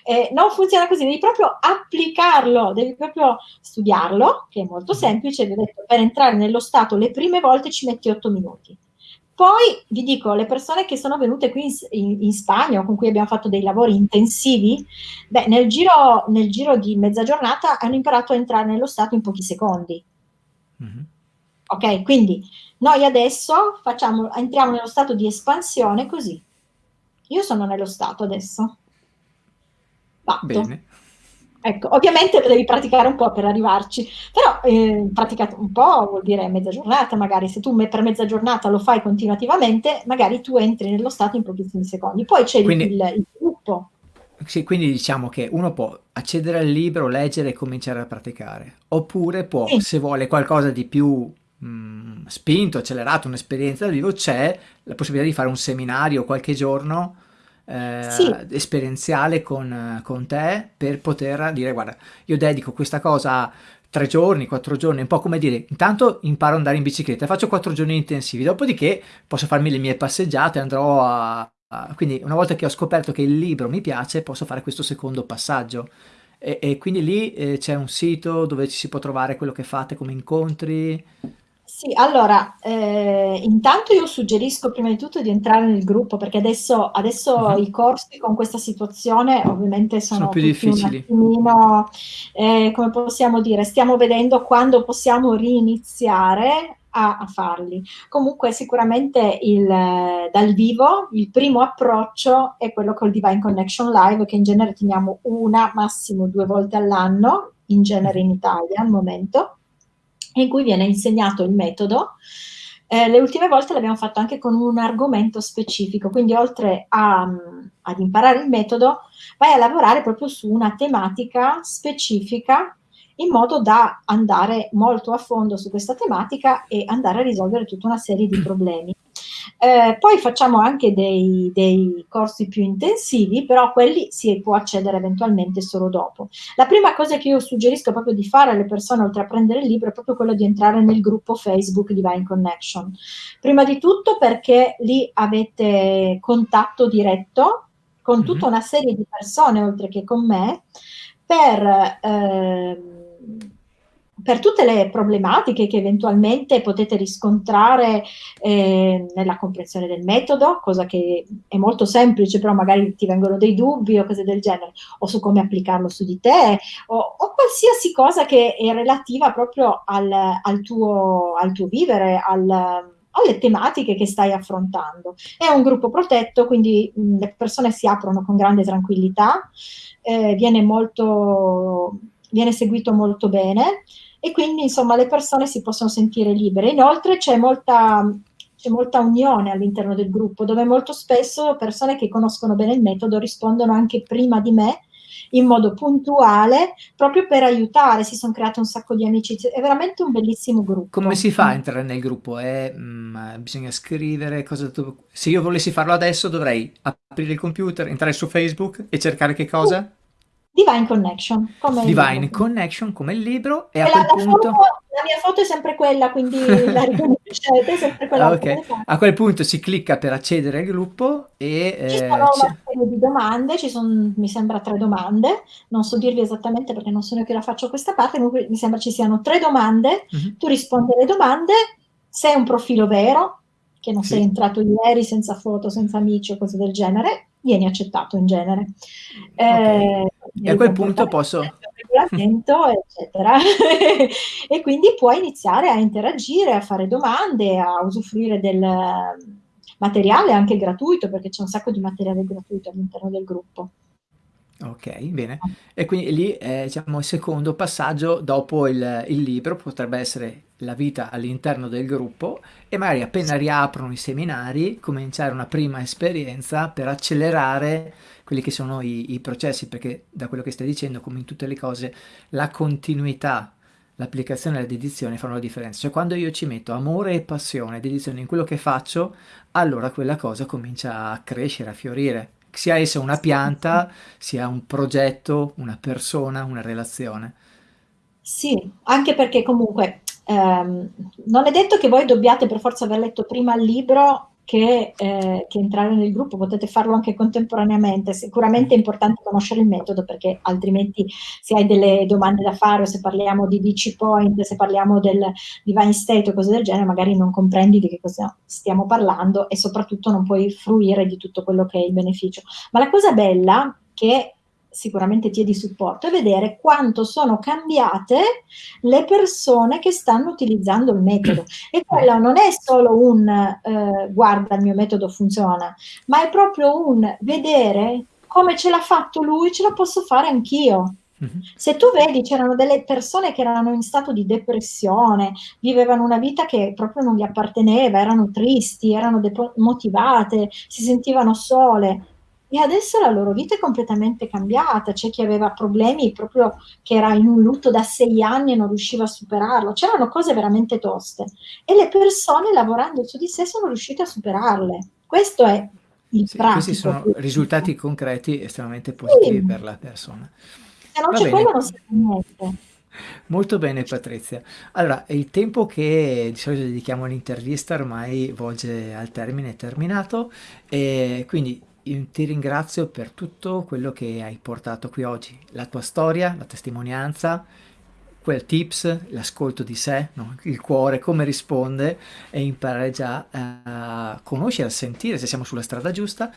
eh, non funziona così, devi proprio applicarlo, devi proprio studiarlo, che è molto mm-hmm. semplice, vi ho detto, per entrare nello stato le prime volte ci metti otto minuti. Poi vi dico, le persone che sono venute qui in, in, in Spagna, con cui abbiamo fatto dei lavori intensivi, beh, nel giro, nel giro, di mezza giornata hanno imparato a entrare nello stato in pochi secondi. Mm-hmm. Ok, quindi noi adesso facciamo, entriamo nello stato di espansione così. Io sono nello stato adesso. Fatto. Bene. Ecco, ovviamente devi praticare un po' per arrivarci, però eh, praticato un po' vuol dire mezza giornata, magari se tu per mezza giornata lo fai continuativamente, magari tu entri nello stato in pochissimi secondi. Poi c'è il, il, gruppo. Sì, quindi diciamo che uno può accedere al libro, leggere e cominciare a praticare, oppure può, sì. se vuole qualcosa di più mh, mm, spinto, accelerato, un'esperienza dal vivo, c'è la possibilità di fare un seminario qualche giorno eh, sì. esperienziale con, con, te per poter dire guarda io dedico questa cosa tre giorni, quattro giorni, un po' come dire intanto imparo ad andare in bicicletta, faccio quattro giorni intensivi, dopodiché posso farmi le mie passeggiate, andrò a, a... quindi una volta che ho scoperto che il libro mi piace posso fare questo secondo passaggio e, e quindi lì eh, c'è un sito dove ci si può trovare quello che fate come incontri sì, allora, eh, intanto io suggerisco prima di tutto di entrare nel gruppo perché adesso, adesso uh -huh. i corsi con questa situazione ovviamente sono, sono più difficili. Attimino, eh, come possiamo dire, stiamo vedendo quando possiamo riniziare a, a farli. Comunque sicuramente il, dal vivo il primo approccio è quello col Divine Connection Live che in genere teniamo una, massimo due volte all'anno, in genere in Italia al momento in cui viene insegnato il metodo. Eh, le ultime volte l'abbiamo fatto anche con un argomento specifico, quindi oltre a, ad imparare il metodo, vai a lavorare proprio su una tematica specifica in modo da andare molto a fondo su questa tematica e andare a risolvere tutta una serie di problemi. Eh, poi facciamo anche dei, dei, corsi più intensivi, però quelli si può accedere eventualmente solo dopo. La prima cosa che io suggerisco proprio di fare alle persone, oltre a prendere il libro, è proprio quello di entrare nel gruppo Facebook Divine Connection. Prima di tutto perché lì avete contatto diretto con tutta mhm. una serie di persone, oltre che con me, per... Eh, per tutte le problematiche che eventualmente potete riscontrare eh, nella comprensione del metodo, cosa che è molto semplice, però magari ti vengono dei dubbi o cose del genere, o su come applicarlo su di te, o, o qualsiasi cosa che è relativa proprio al, al, tuo, al tuo, vivere, al, alle tematiche che stai affrontando. È un gruppo protetto, quindi mh, le persone si aprono con grande tranquillità, eh, viene, molto, viene seguito molto bene e quindi insomma le persone si possono sentire libere. Inoltre c'è molta, molta unione all'interno del gruppo dove molto spesso persone che conoscono bene il metodo rispondono anche prima di me in modo puntuale proprio per aiutare, si sono create un sacco di amicizie, è veramente un bellissimo gruppo. Come si fa a entrare nel gruppo? È, mh, bisogna scrivere cosa... Se io volessi farlo adesso dovrei aprire il computer, entrare su Facebook e cercare che cosa? Divine Connection. Come Divine Connection come il libro e, e a quel la punto... Foto, la mia foto è sempre quella, quindi la riconoscete, è sempre quella. Ah, okay. A quel punto si clicca per accedere al gruppo e... Ci sono eh, una serie di domande, ci sono mi sembra tre domande, non so dirvi esattamente perché non sono io che la faccio questa parte, comunque mi sembra ci siano tre domande, mhm. -huh. tu rispondi alle domande, se è un profilo vero, che non sì. sei entrato ieri senza foto, senza amici o cose del genere, vieni accettato in genere. Okay. Eh, e a quel punto posso... Regolamento, eccetera. e quindi puoi iniziare a interagire, a fare domande, a usufruire del materiale anche gratuito, perché c'è un sacco di materiale gratuito all'interno del gruppo. Ok, bene. E quindi lì è diciamo, il secondo passaggio dopo il, il libro, potrebbe essere la vita all'interno del gruppo e magari appena riaprono i seminari cominciare una prima esperienza per accelerare quelli che sono i, i processi, perché da quello che stai dicendo, come in tutte le cose, la continuità l'applicazione e la dedizione fanno la differenza. Cioè quando io ci metto amore e passione, dedizione in quello che faccio, allora quella cosa comincia a crescere, a fiorire sia essa una pianta, sia un progetto, una persona, una relazione. Sì, anche perché comunque ehm, non è detto che voi dobbiate per forza aver letto prima il libro che, eh, che, entrare nel gruppo, potete farlo anche contemporaneamente. Sicuramente è importante conoscere il metodo perché altrimenti se hai delle domande da fare o se parliamo di DC Point, se parliamo del Divine State o cose del genere, magari non comprendi di che cosa stiamo parlando e soprattutto non puoi fruire di tutto quello che è il beneficio. Ma la cosa bella che sicuramente ti è di supporto, è vedere quanto sono cambiate le persone che stanno utilizzando il metodo. E quello non è solo un eh, guarda il mio metodo funziona, ma è proprio un vedere come ce l'ha fatto lui, ce la posso fare anch'io. Mhm. Se tu vedi, c'erano delle persone che erano in stato di depressione, vivevano una vita che proprio non gli apparteneva, erano tristi, erano demotivate, si sentivano sole e adesso la loro vita è completamente cambiata, c'è chi aveva problemi proprio che era in un lutto da sei anni e non riusciva a superarlo, c'erano cose veramente toste e le persone lavorando su di sé sono riuscite a superarle. Questo è il sì, Questi sono risultati concreti estremamente positivi sì. per la persona. Se non c'è quello non si fa niente. Molto bene Patrizia. Allora, il tempo che di solito dedichiamo all'intervista ormai volge al termine, è terminato, e quindi ti ringrazio per tutto quello che hai portato qui oggi, la tua storia, la testimonianza, quel tips, l'ascolto di sé, no? il cuore, come risponde e imparare già a conoscere, a sentire se siamo sulla strada giusta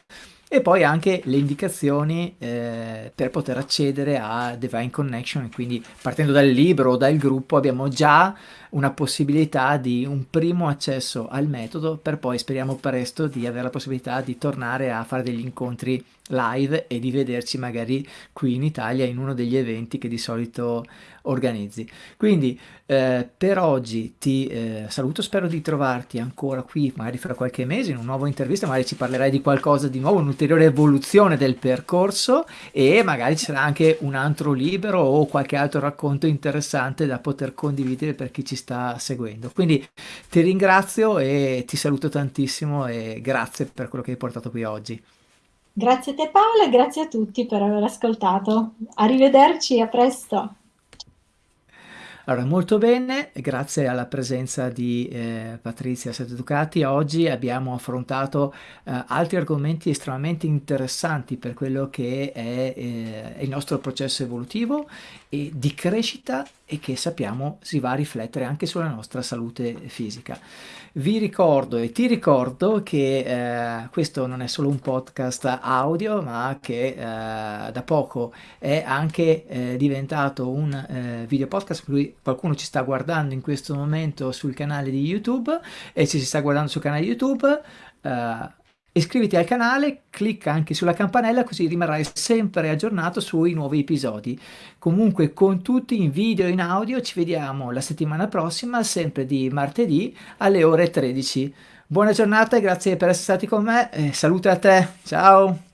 e poi anche le indicazioni eh, per poter accedere a Divine Connection. Quindi partendo dal libro o dal gruppo abbiamo già una possibilità di un primo accesso al metodo per poi speriamo presto di avere la possibilità di tornare a fare degli incontri live e di vederci magari qui in Italia in uno degli eventi che di solito organizzi. Quindi eh, per oggi ti eh, saluto, spero di trovarti ancora qui magari fra qualche mese in un nuovo intervista, magari ci parlerai di qualcosa di nuovo, un'ulteriore evoluzione del percorso e magari ci sarà anche un altro libro o qualche altro racconto interessante da poter condividere per chi ci sta seguendo. Quindi ti ringrazio e ti saluto tantissimo e grazie per quello che hai portato qui oggi. Grazie a te Paola e grazie a tutti per aver ascoltato. Arrivederci, a presto. Allora, molto bene, grazie alla presenza di eh, Patrizia Seducati, oggi abbiamo affrontato eh, altri argomenti estremamente interessanti per quello che è, eh, il nostro processo evolutivo e di crescita e che sappiamo si va a riflettere anche sulla nostra salute fisica. Vi ricordo e ti ricordo che eh, questo non è solo un podcast audio ma che eh, da poco è anche eh, diventato un eh, video podcast per qualcuno ci sta guardando in questo momento sul canale di YouTube e se si sta guardando sul canale YouTube eh, Iscriviti al canale, clicca anche sulla campanella così rimarrai sempre aggiornato sui nuovi episodi. Comunque con tutti in video e in audio ci vediamo la settimana prossima, sempre di martedì alle ore 13. Buona giornata e grazie per essere stati con me. Eh, salute a te, ciao!